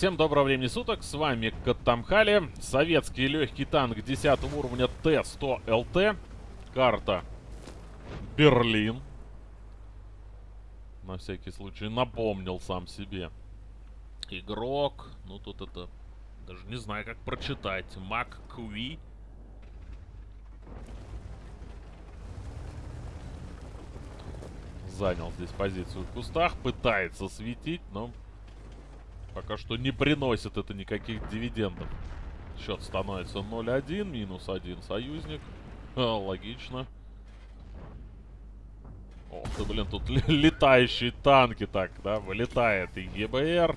Всем доброго времени суток, с вами Каттамхали, советский легкий танк 10 уровня Т-100ЛТ, карта Берлин. На всякий случай напомнил сам себе. Игрок, ну тут это, даже не знаю как прочитать, Мак Куи. Занял здесь позицию в кустах, пытается светить, но Пока что не приносит это никаких дивидендов. Счет становится 0-1, минус 1 союзник. А, логично. Ох ты, блин, тут летающие танки так, да, вылетает и ГБР.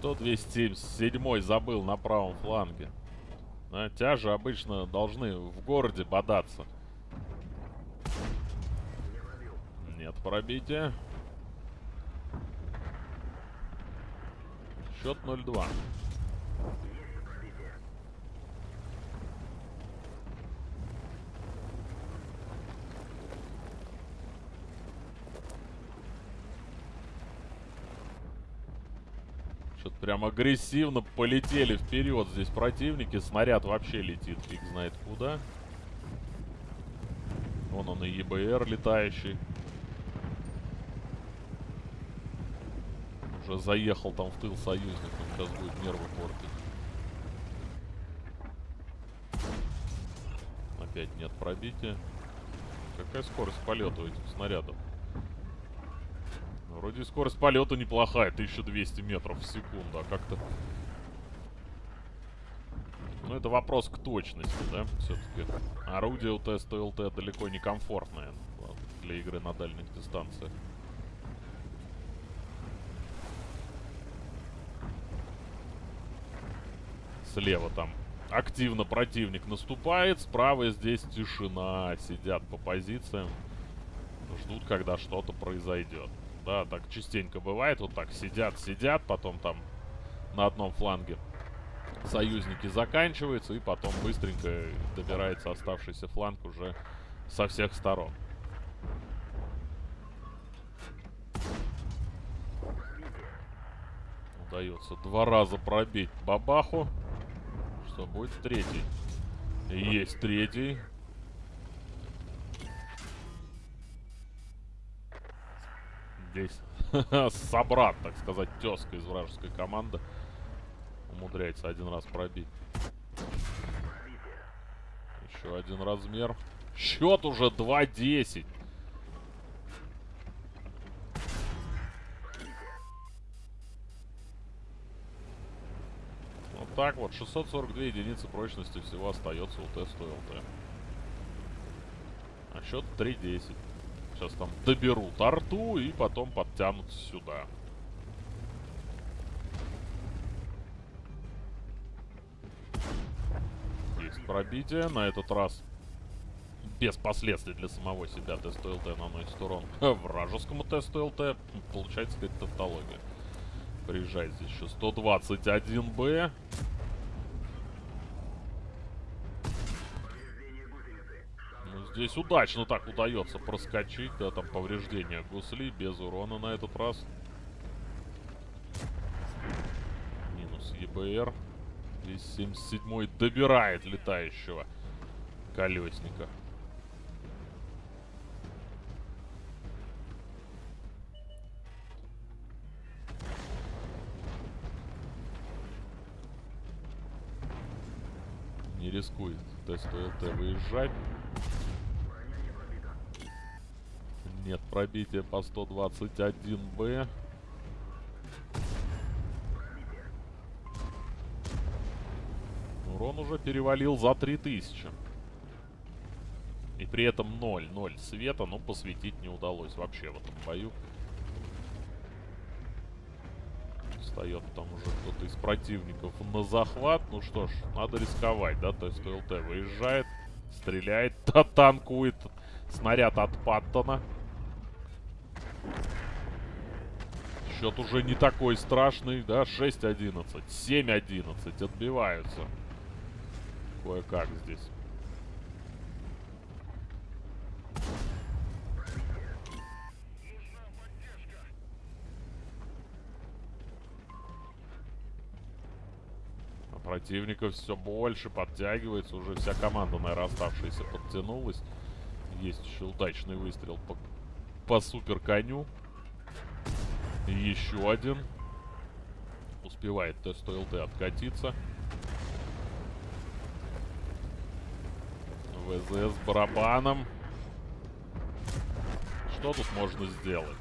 127 забыл на правом фланге. А, тяжи обычно должны в городе бодаться. Нет пробития. Счет 0-2. Что-то прям агрессивно полетели вперед здесь противники. Снаряд вообще летит, фиг знает куда. Вон он и ЕБР летающий. Уже заехал там в тыл союзников. Сейчас будет нервы портить. Опять нет пробития. Какая скорость полета у этих снарядов? Вроде скорость полета неплохая, 1200 метров в секунду, а как-то... Ну, это вопрос к точности, да, все-таки. Орудие у ТСТ-ЛТ далеко не комфортное для игры на дальних дистанциях. Слева там активно противник наступает, справа здесь тишина, сидят по позициям, ждут, когда что-то произойдет. Да, так частенько бывает. Вот так сидят, сидят, потом там на одном фланге союзники заканчиваются, и потом быстренько добирается оставшийся фланг уже со всех сторон. Удается два раза пробить бабаху. Что будет третий? Есть третий. Здесь собрат, так сказать, тезка из вражеской команды. Умудряется один раз пробить. Еще один размер. Счет уже 2-10. Вот так вот. 642 единицы прочности всего остается у теста ЛТ. А счет 3-10. Сейчас там доберут арту и потом подтянут сюда. Есть пробитие. На этот раз без последствий для самого себя тест ЛТ наносит урон вражескому тесту ЛТ. Получается какая-то тавтология. Приезжает здесь еще 121Б. Здесь удачно так удается проскочить. Да, там повреждения гусли без урона на этот раз. Минус ЕБР. Здесь 77-й добирает летающего колесника. Не рискует тест ТСТ выезжать. Нет, пробитие по 121Б. Урон уже перевалил за 3000. И при этом 0, 0 света, но посветить не удалось вообще в этом бою. Встает там уже кто-то из противников на захват. Ну что ж, надо рисковать, да? То есть ЛТ выезжает, стреляет, танкует снаряд от Паттона. Счет уже не такой страшный, да? 6-11, 7-11. Отбиваются. Кое-как здесь. А противников все больше подтягивается. Уже вся команда, наверное, оставшаяся подтянулась. Есть еще удачный выстрел по, по супер коню. Еще один. Успевает тест ЛТ откатиться. ВЗ с барабаном. Что тут можно сделать?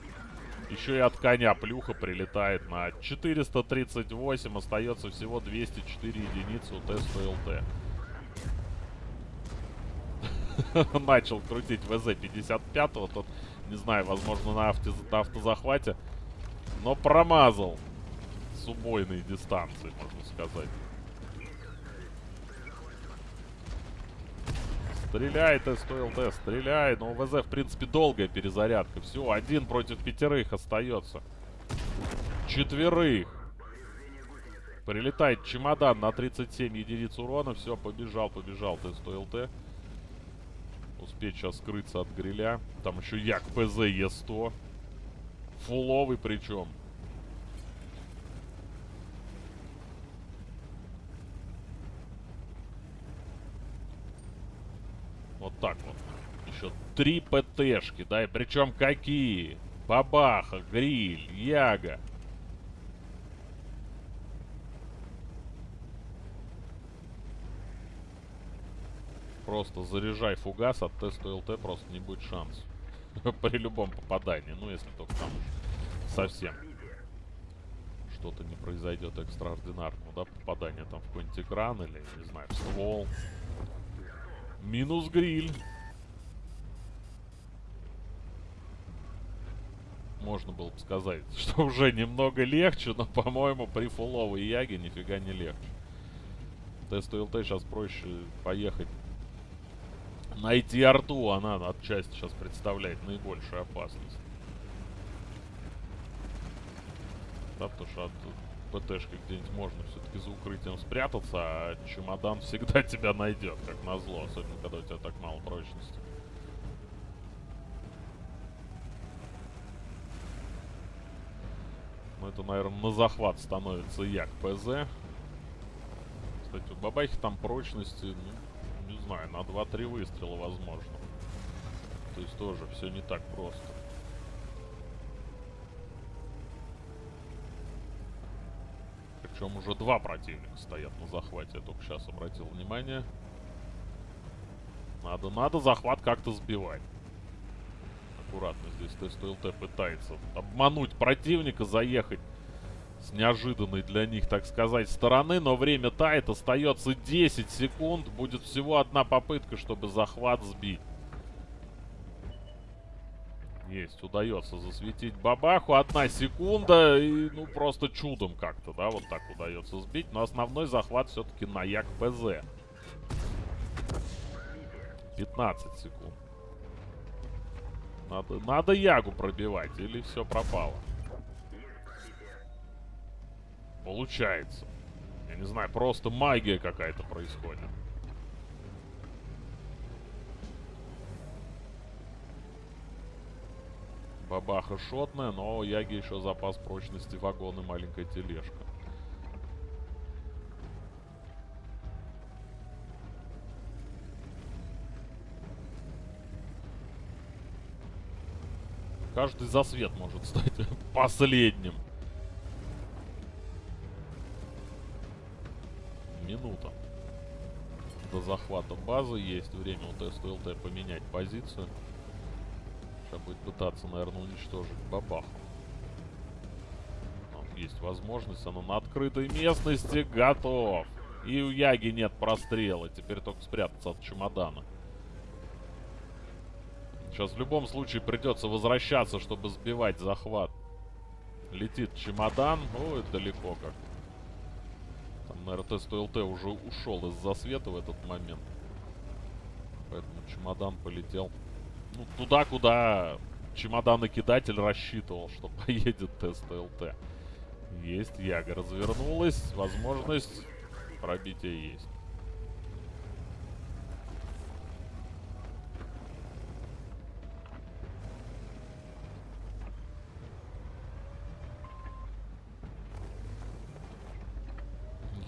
Еще и от коня плюха прилетает на 438. Остается всего 204 единицы у теста ЛТ. Начал крутить ВЗ 55-го. Тот, не знаю, возможно, на, авто, на автозахвате. Но промазал с убойной дистанции, можно сказать. Стреляй, ТСТЛТ, стреляй. Но у ВЗ, в принципе, долгая перезарядка. Все, один против пятерых остается. Четверых. Прилетает чемодан на 37 единиц урона. Все, побежал, побежал ТСТЛТ. Успеть сейчас скрыться от гриля. Там еще Як ПЗ Е100. Фуловый причем. Вот так вот. Еще три ПТшки, да, и причем какие? Бабаха, Гриль, Яга. Просто заряжай фугас от теста ЛТ, просто не будет шанс. При любом попадании, ну если только там совсем что-то не произойдет экстраординарного, да, попадание там в какой-нибудь экран или, не знаю, в ствол. Минус гриль. Можно было бы сказать, что уже немного легче, но, по-моему, при фуловой яге нифига не легче. Тест ЛТ сейчас проще поехать. Найти арту, она отчасти сейчас представляет наибольшую опасность. Да, потому что от ПТшкой где-нибудь можно все-таки за укрытием спрятаться, а чемодан всегда тебя найдет, как назло, особенно когда у тебя так мало прочности. Ну, это, наверное, на захват становится Як ПЗ. Кстати, у Бабахи там прочности, ну, знаю, на 2-3 выстрела возможно. То есть тоже все не так просто. Причем уже два противника стоят на захвате. Я только сейчас обратил внимание. Надо, надо захват как-то сбивать. Аккуратно здесь тест ЛТ пытается обмануть противника, заехать с неожиданной для них, так сказать, стороны. Но время тает, остается 10 секунд. Будет всего одна попытка, чтобы захват сбить. Есть, удается засветить бабаху. Одна секунда и, ну, просто чудом как-то, да, вот так удается сбить. Но основной захват все-таки на Як ПЗ. 15 секунд. Надо, надо Ягу пробивать, или все пропало. Получается. Я не знаю, просто магия какая-то происходит. Бабаха шотная, но у Яги еще запас прочности вагон и маленькая тележка. Каждый засвет может стать последним. Минута. До захвата базы есть время у ТСТЛТ поменять позицию. Сейчас будет пытаться, наверное, уничтожить бабаху. Там есть возможность. Она на открытой местности. Готов. И у Яги нет прострела. Теперь только спрятаться от чемодана. Сейчас в любом случае придется возвращаться, чтобы сбивать захват. Летит чемодан. Ой, далеко как. Наверное, тест ЛТ уже ушел из засвета в этот момент. Поэтому чемодан полетел ну, туда, куда чемодан-накидатель рассчитывал, что поедет тест ЛТ. Есть, Яга развернулась. Возможность пробития есть.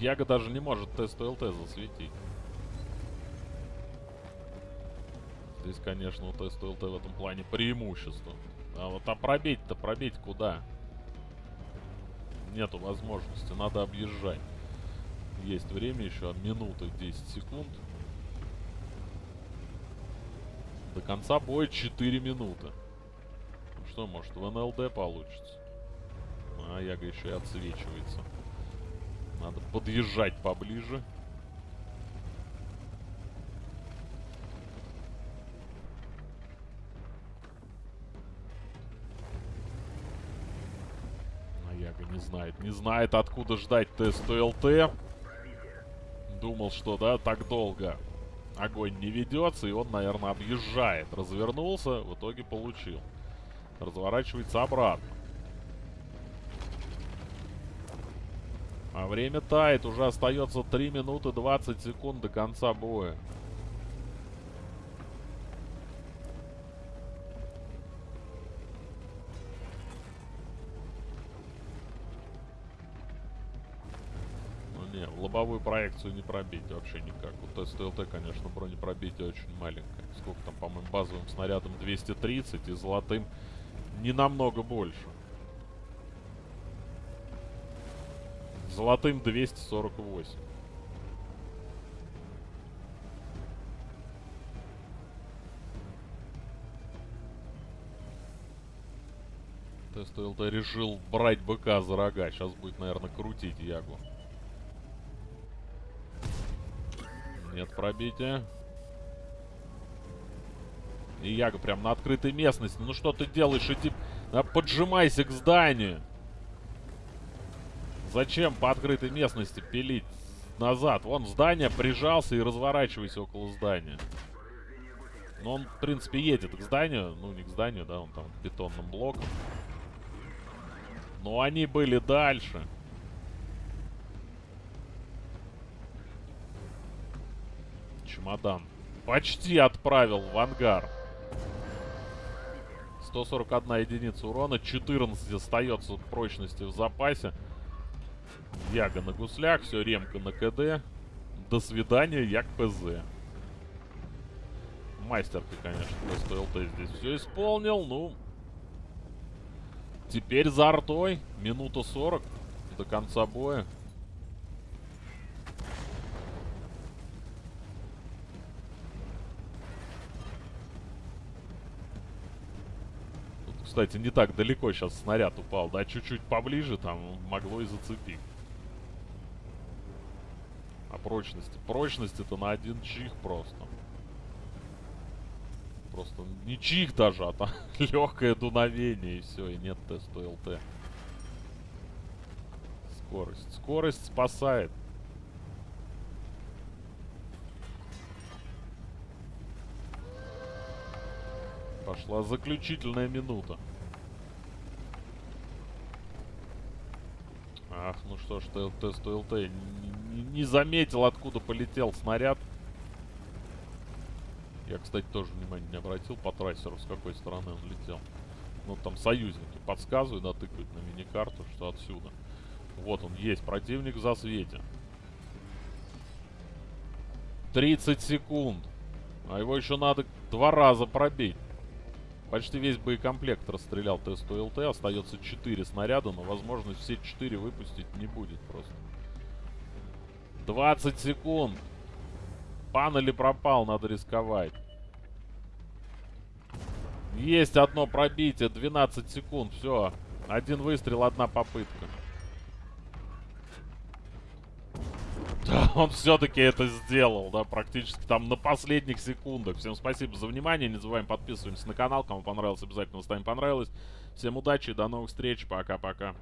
Яга даже не может тест ЛТ засветить. Здесь, конечно, у теста ЛТ в этом плане преимущество. А вот а пробить-то, пробить куда? Нету возможности, надо объезжать. Есть время еще, минуты 10 секунд. До конца боя 4 минуты. Что, может, в НЛД получится? А, Яга еще и отсвечивается. Надо подъезжать поближе. А Яга не знает. Не знает, откуда ждать тест ЛТ. Думал, что, да, так долго огонь не ведется, и он, наверное, объезжает. Развернулся, в итоге получил. Разворачивается обратно. А время тает, уже остается 3 минуты 20 секунд до конца боя. Ну в лобовую проекцию не пробить вообще никак. У тест ЛТ, конечно, бронепробитие очень маленькое. Сколько там, по-моему, базовым снарядом 230 и золотым не намного больше. Золотым 248. Тест ЛТ решил брать быка за рога. Сейчас будет, наверное, крутить Ягу. Нет пробития. И Яга прям на открытой местности. Ну что ты делаешь? Иди, поджимайся к зданию. Зачем по открытой местности пилить назад? Вон здание, прижался и разворачивайся около здания. Но он, в принципе, едет к зданию. Ну, не к зданию, да, он там к бетонным блокам. Но они были дальше. Чемодан. Почти отправил в ангар. 141 единица урона. 14 остается прочности в запасе. Яга на гуслях, все, ремка на КД. До свидания, Як ПЗ. Мастерка, конечно, просто ЛТ здесь все исполнил, ну... Теперь за артой. Минута 40 до конца боя. Тут, кстати, не так далеко сейчас снаряд упал, да? Чуть-чуть поближе там могло и зацепить прочности. Прочность это на один чих просто. Просто не чих даже, а там легкое дуновение и все, и нет теста ЛТ. Скорость. Скорость спасает. Пошла заключительная минута. Ах, ну что ж, тест ЛТ не, заметил, откуда полетел снаряд. Я, кстати, тоже внимания не обратил по трассеру, с какой стороны он летел. Ну, там союзники подсказывают, да, тыкают на миникарту, что отсюда. Вот он, есть, противник в засвете. 30 секунд. А его еще надо два раза пробить. Почти весь боекомплект расстрелял тесту ЛТ. Остается 4 снаряда, но возможность все 4 выпустить не будет просто. 20 секунд. Пан или пропал, надо рисковать. Есть одно пробитие, 12 секунд, все. Один выстрел, одна попытка. он все-таки это сделал, да, практически там на последних секундах. Всем спасибо за внимание, не забываем подписываться на канал. Кому понравилось, обязательно ставим понравилось. Всем удачи, до новых встреч, пока-пока.